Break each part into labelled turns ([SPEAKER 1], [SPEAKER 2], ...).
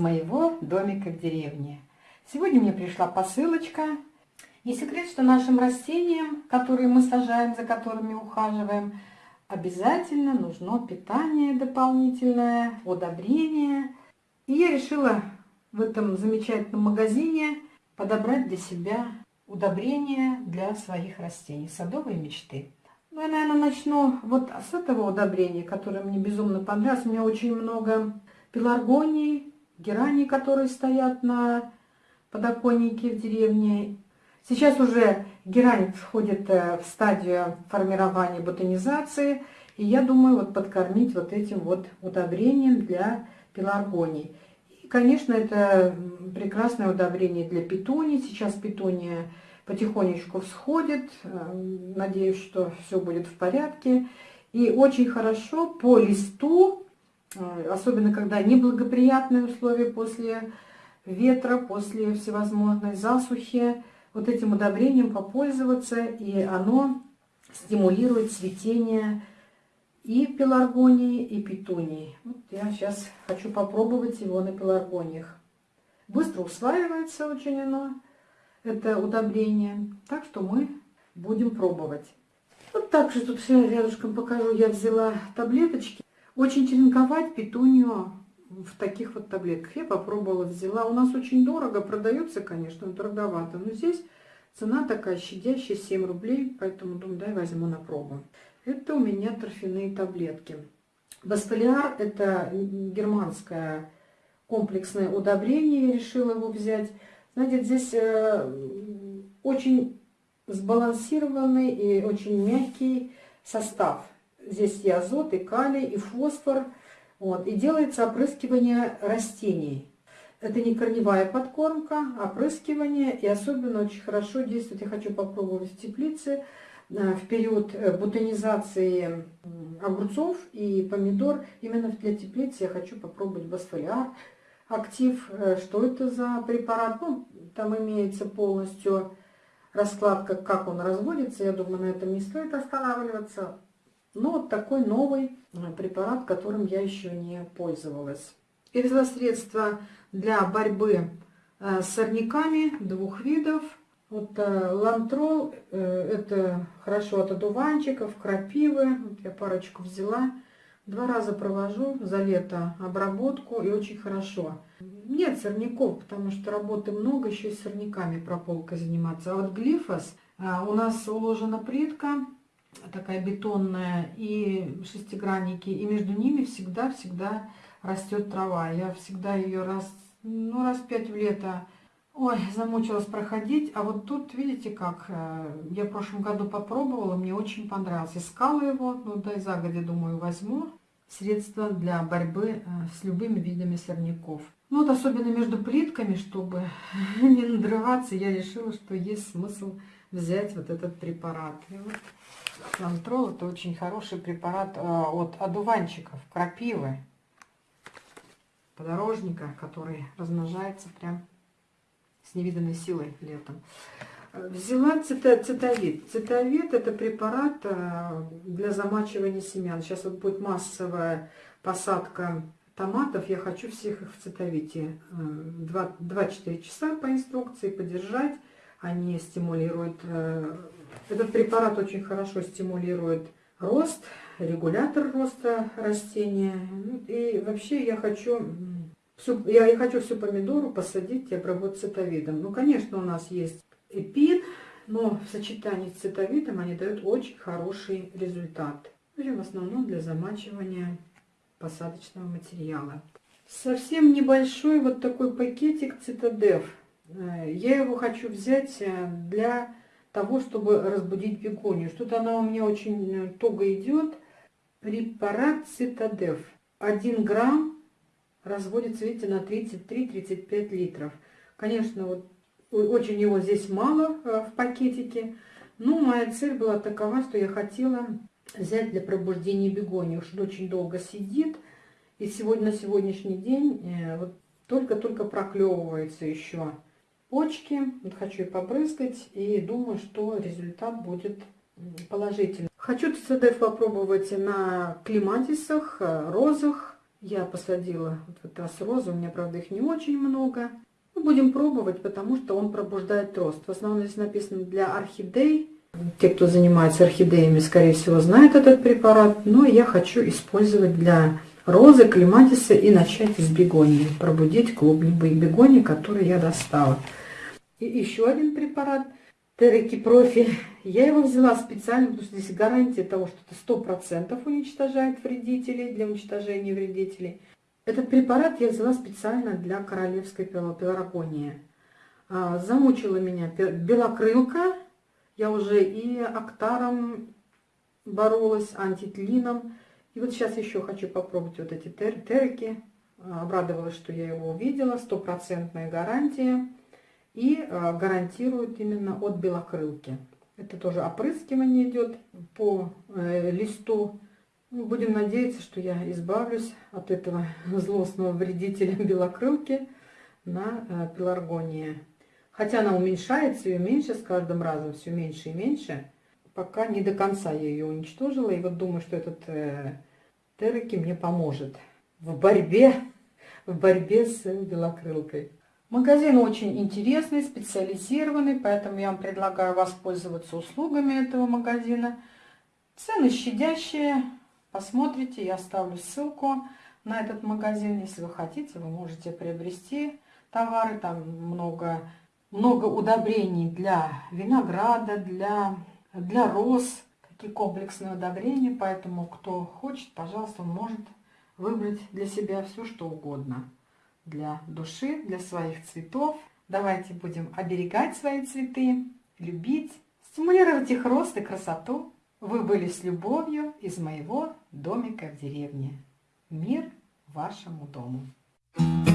[SPEAKER 1] моего домика в деревне. Сегодня мне пришла посылочка. Не секрет, что нашим растениям, которые мы сажаем, за которыми ухаживаем, обязательно нужно питание дополнительное, удобрение. И я решила в этом замечательном магазине подобрать для себя удобрения для своих растений, садовые мечты. Ну, я, наверное, начну вот с этого удобрения, которое мне безумно понравилось. У меня очень много пеларгоний, гераний, которые стоят на подоконнике в деревне. Сейчас уже герань входит э, в стадию формирования ботанизации. И я думаю вот подкормить вот этим вот удобрением для пеларгоний. И, конечно, это прекрасное удобрение для петуний. Сейчас петуния потихонечку всходит. Э, надеюсь, что все будет в порядке. И очень хорошо по листу, особенно когда неблагоприятные условия после ветра, после всевозможной засухи, вот этим удобрением попользоваться, и оно стимулирует цветение и пеларгонии, и петунии. Вот я сейчас хочу попробовать его на пеларгониях. Быстро усваивается очень оно это удобрение. Так что мы будем пробовать. Вот так же тут все рядышком покажу. Я взяла таблеточки. Очень черенковать петунью в таких вот таблетках. Я попробовала, взяла. У нас очень дорого, продается, конечно, дороговато. Но здесь цена такая щадящая, 7 рублей. Поэтому думаю, дай возьму на пробу. Это у меня торфяные таблетки. Басфолиар – это германское комплексное удобрение. Я решила его взять. Знаете, здесь э, очень сбалансированный и очень мягкий состав. Здесь и азот, и калий, и фосфор. Вот, и делается опрыскивание растений. Это не корневая подкормка, а опрыскивание. И особенно очень хорошо действует, я хочу попробовать в теплице, э, в период э, бутонизации огурцов и помидор. Именно для теплицы я хочу попробовать басфолиар актив, э, что это за препарат. Ну, там имеется полностью раскладка, как он разводится. Я думаю, на этом не стоит останавливаться. Но вот такой новый э, препарат, которым я еще не пользовалась. И взяла средства для борьбы э, с сорняками двух видов. Вот лантрол, это хорошо от одуванчиков, крапивы. Вот я парочку взяла. Два раза провожу за лето обработку и очень хорошо. Нет сорняков, потому что работы много, еще и с сорняками прополкой заниматься. А вот глифос, у нас уложена плитка, такая бетонная, и шестигранники, и между ними всегда-всегда растет трава. Я всегда ее раз, ну, раз пять в лето Ой, замучилась проходить. А вот тут, видите как, э, я в прошлом году попробовала, мне очень понравилось. Искала его, ну да и загодя, думаю, возьму средства для борьбы э, с любыми видами сорняков. Ну вот особенно между плитками, чтобы не надрываться, я решила, что есть смысл взять вот этот препарат. И вот Лантрол это очень хороший препарат э, от одуванчиков, крапивы, подорожника, который размножается прям с невиданной силой летом. Взяла цитовид. Цитовид это препарат э, для замачивания семян. Сейчас вот будет массовая посадка томатов. Я хочу всех их в цитовите 2-4 э, часа по инструкции подержать. Они стимулируют... Э, этот препарат очень хорошо стимулирует рост, регулятор роста растения. Ну, и вообще я хочу всю, я хочу всю помидору посадить и обработать цитовидом. Ну, конечно, у нас есть эпин, но в сочетании с цитовидом они дают очень хороший результат. Ну, в основном для замачивания посадочного материала. Совсем небольшой вот такой пакетик Цитадев. Э, я его хочу взять э, для того, чтобы разбудить бегонию. Что-то она у меня очень э, туго идет. Препарат Цитадев. 1 грамм разводится, видите, на 33-35 литров. Конечно, вот очень его здесь мало в пакетике. Но моя цель была такова, что я хотела взять для пробуждения бегонию, что очень долго сидит. И сегодня на сегодняшний день вот только-только проклевывается еще почки. Вот хочу и побрызгать и думаю, что результат будет положительный. Хочу ЦДФ попробовать на клематисах, э, розах, Я посадила вот в этот раз розы, у меня, правда, их не очень много. Мы будем пробовать, потому что он пробуждает рост. В основном здесь написано для орхидей. Те, кто занимается орхидеями, скорее всего, знают этот препарат. Но я хочу использовать для розы, клематиса и начать с бегонии. Пробудить клубневые бегонии, которые я достала. И еще один препарат – Тереки Профи. Я его взяла специально, потому что здесь гарантия того, что это сто процентов уничтожает вредителей, для уничтожения вредителей. Этот препарат я взяла специально для королевской пеларгонии. А, замучила меня белокрылка. Я уже и актаром боролась, антитлином. И вот сейчас еще хочу попробовать вот эти тер терки. Обрадовалась, что я его увидела. Стопроцентная гарантия и э, гарантирует именно от белокрылки. Это тоже опрыскивание идет по э, листу. Ну, будем надеяться, что я избавлюсь от этого злостного вредителя белокрылки на э, пеларгонии. Хотя она уменьшается и меньше с каждым разом, все меньше и меньше. Пока не до конца я ее уничтожила. И вот думаю, что этот э, Тереки мне поможет в борьбе, в борьбе с белокрылкой. Магазин очень интересный, специализированный, поэтому я вам предлагаю воспользоваться услугами этого магазина. Цены щадящие. Посмотрите, я оставлю ссылку на этот магазин. Если вы хотите, вы можете приобрести товары. Там много, много удобрений для винограда, для, для роз, такие комплексные удобрения. Поэтому, кто хочет, пожалуйста, может выбрать для себя все, что угодно. Для души, для своих цветов. Давайте будем оберегать свои цветы, любить, стимулировать их рост и красоту. Вы были с любовью из моего домика в деревне. Мир вашему дому! Thank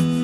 [SPEAKER 1] you.